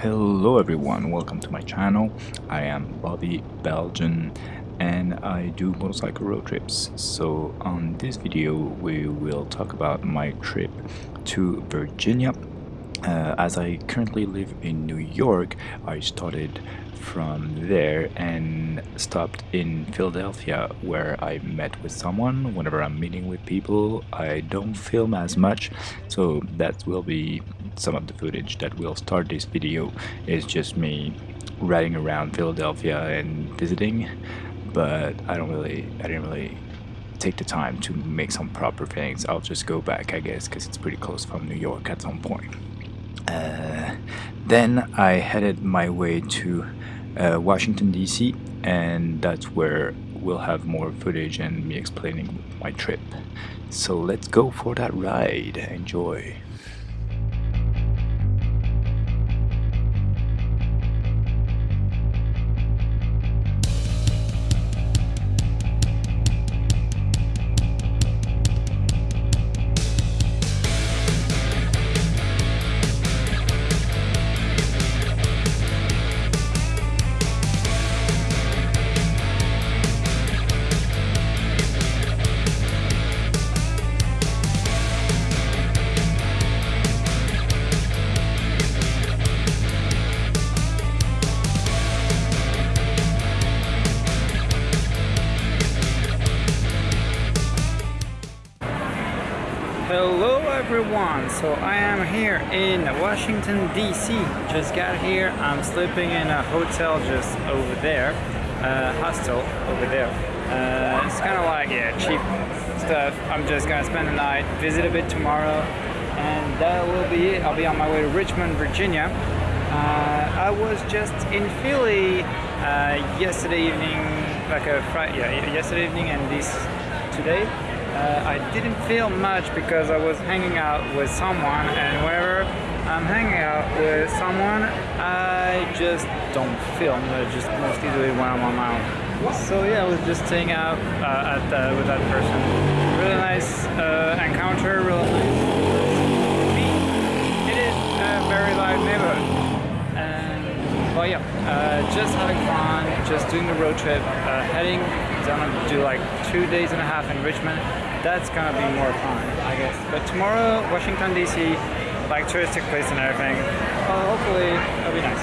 Hello everyone, welcome to my channel. I am Bobby Belgian and I do motorcycle road trips. So on this video we will talk about my trip to Virginia. Uh, as I currently live in New York, I started from there and stopped in Philadelphia where I met with someone. Whenever I'm meeting with people, I don't film as much, so that will be some of the footage that will start this video is just me riding around Philadelphia and visiting, but I don't really, I didn't really take the time to make some proper things. I'll just go back, I guess, because it's pretty close from New York at some point. Uh, then I headed my way to uh, Washington DC and that's where we'll have more footage and me explaining my trip. So let's go for that ride. Enjoy. Everyone, so I am here in Washington DC, just got here, I'm sleeping in a hotel just over there, uh, hostel over there, uh, it's kind of like, yeah, cheap stuff, I'm just gonna spend the night, visit a bit tomorrow, and that will be it, I'll be on my way to Richmond, Virginia, uh, I was just in Philly uh, yesterday evening, like a Friday, yeah, yesterday evening and this today, uh, I didn't feel much because I was hanging out with someone and whenever I'm hanging out with someone I just don't film, I just do it when I'm on my own. So yeah, I was just staying out uh, at, uh, with that person. Really nice uh, encounter, really nice. It is a very live neighborhood. And, well yeah, uh, just having fun, just doing the road trip, uh, heading down to do like two days and a half in Richmond that's gonna be more fun, I guess. But tomorrow, Washington DC, like touristic place and everything. Well, hopefully, it'll be nice.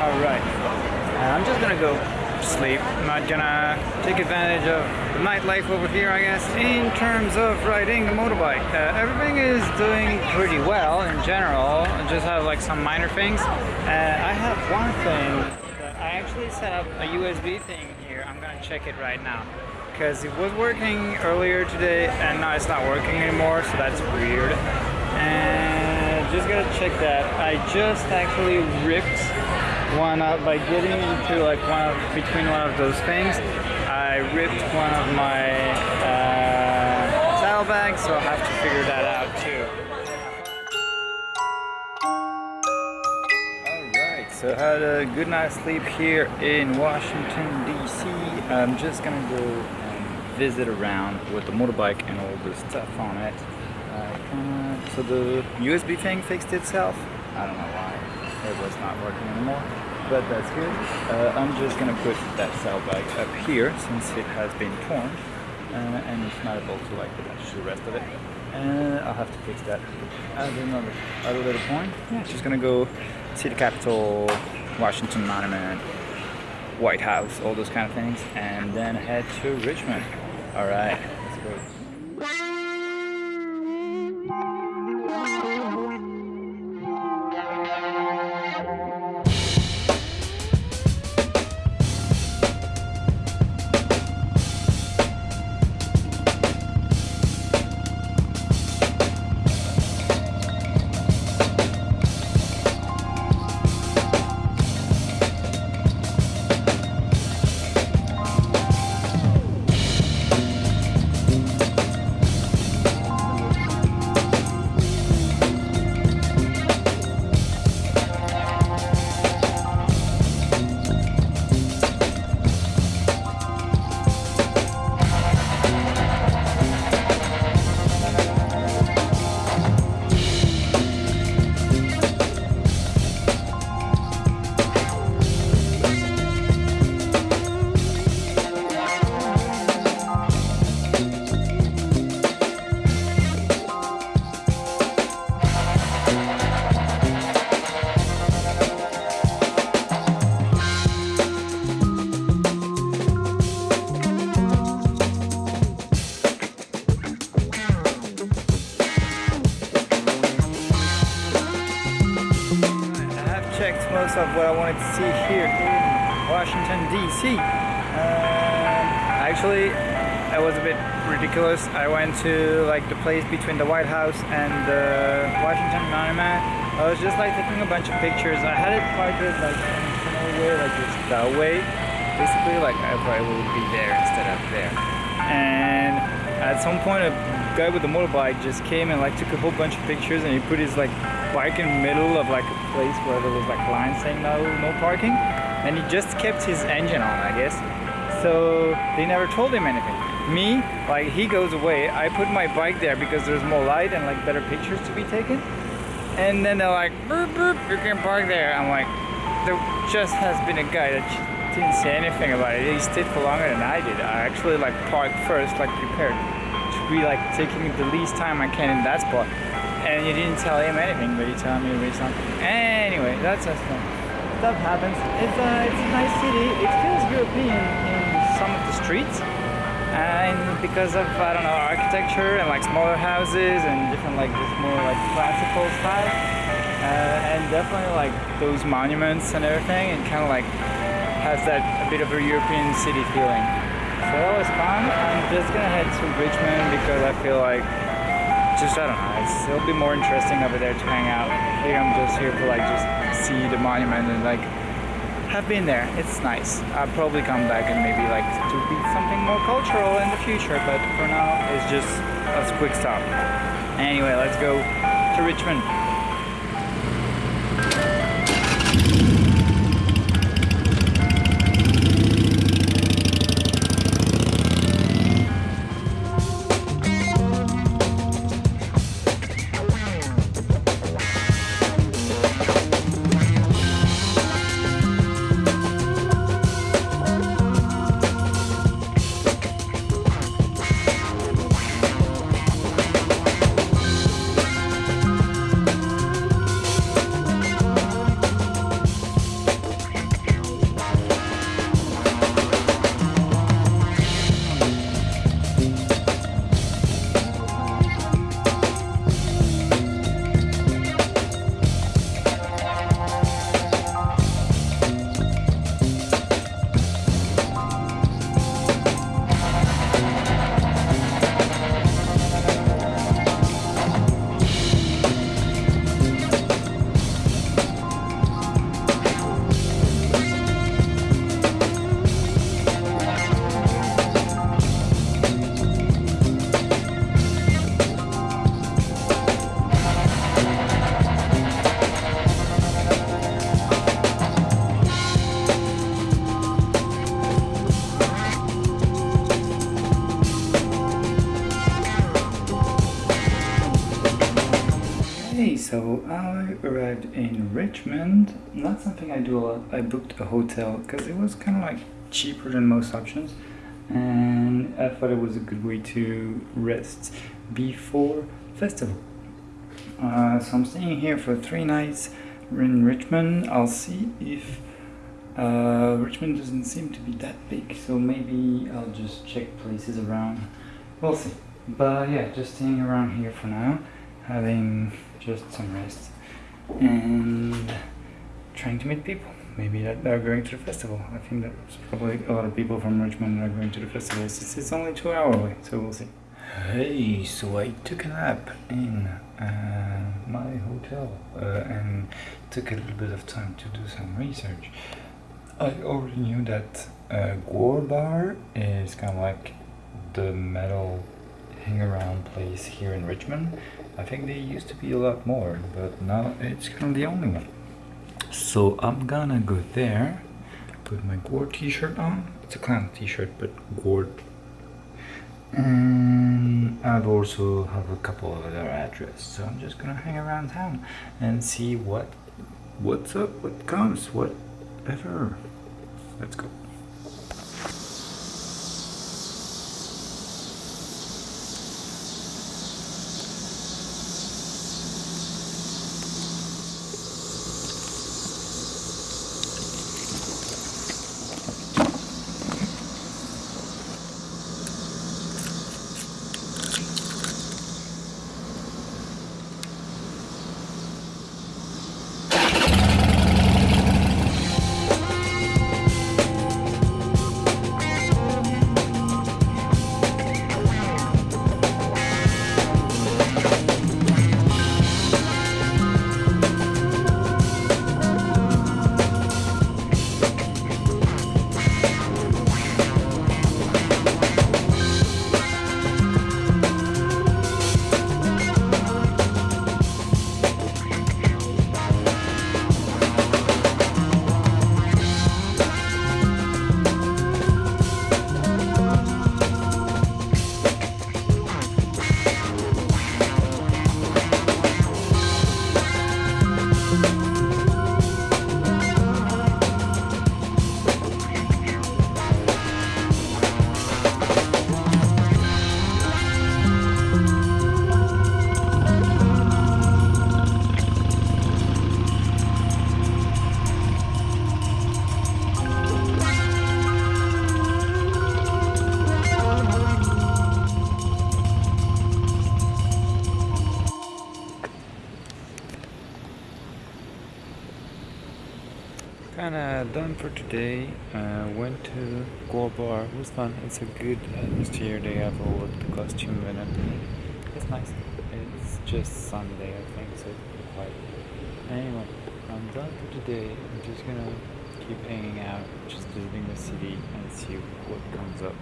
All right, uh, I'm just gonna go sleep. I'm not gonna take advantage of the nightlife over here, I guess. In terms of riding a motorbike, uh, everything is doing pretty well in general. I just have like some minor things. Uh, I have one thing actually set up a USB thing here. I'm gonna check it right now. Because it was working earlier today and now it's not working anymore so that's weird. And just gotta check that. I just actually ripped one up. By getting into like one of between one of those things I ripped one of my uh, saddlebags so I'll have to figure that out too so I had a good night's sleep here in Washington DC I'm just gonna go and visit around with the motorbike and all the stuff on it. Uh, so the USB thing fixed itself. I don't know why it was not working anymore, but that's good. Uh, I'm just gonna put that saddlebag up here since it has been torn uh, and it's not able to like attach the rest of it. And I'll have to fix that at another, at a later point. Yeah, just gonna go see the Capitol, Washington Monument, White House, all those kind of things, and then head to Richmond. All right, let's go. Of what I wanted to see here in Washington DC. Um, actually, it was a bit ridiculous. I went to like the place between the White House and the Washington Monument. I was just like taking a bunch of pictures. I had it parked like in a way, like just that way. Basically, like I probably would be there instead of there. And at some point, a guy with a motorbike just came and like took a whole bunch of pictures, and he put his like bike in the middle of like a place where there was like lines saying no, no parking, and he just kept his engine on, I guess. So they never told him anything me, like he goes away, I put my bike there because there's more light and like better pictures to be taken. And then they're like, boop, boop, you can park there. I'm like, there just has been a guy that didn't say anything about it. He stayed for longer than I did. I actually like parked first, like prepared to be like taking the least time I can in that spot. And you didn't tell him anything, but you tell me read something. Anyway, that's just uh, stuff happens. It's a, it's a nice city. It feels European in some of the streets and because of I don't know architecture and like smaller houses and different like this more like classical style uh, and definitely like those monuments and everything it kind of like has that a bit of a European city feeling so that was fun I'm just gonna head to Richmond because I feel like just I don't know it's, it'll be more interesting over there to hang out here I'm just here to like just see the monument and like have been there. It's nice. I'll probably come back and maybe like to be something more cultural in the future, but for now it's just a quick stop. Anyway, let's go to Richmond. Arrived in Richmond. Not something I do a lot. I booked a hotel because it was kind of like cheaper than most options and I thought it was a good way to rest before festival. Uh, so I'm staying here for three nights in Richmond. I'll see if uh, Richmond doesn't seem to be that big, so maybe I'll just check places around. We'll see. But yeah, just staying around here for now, having just some rest and trying to meet people. Maybe that they're going to the festival. I think there's probably a lot of people from Richmond are going to the festival. It's, it's only two hours away, so we'll see. Hey, so I took a nap in uh, my hotel uh, and took a little bit of time to do some research. I already knew that uh, GWAR Bar is kind of like the metal hang around place here in Richmond I think they used to be a lot more, but now it's kind of the only one. So I'm gonna go there, put my GWAR t-shirt on. It's a clown t-shirt, but GWAR. And I've also have a couple of other addresses. So I'm just gonna hang around town and see what what's up, what comes, whatever. Let's go. Done for today. Uh, went to Gold Bar. It was fun. It's a good atmosphere. They have all of the costume and everything. It's nice. It's just Sunday, I think, so it's quiet. Anyway, I'm done for today. I'm just gonna keep hanging out, just visiting the city and see what comes up.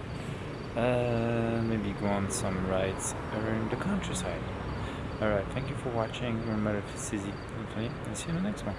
Uh, maybe go on some rides around the countryside. Alright, thank you for watching. Remember, this is I'll see you in the next one.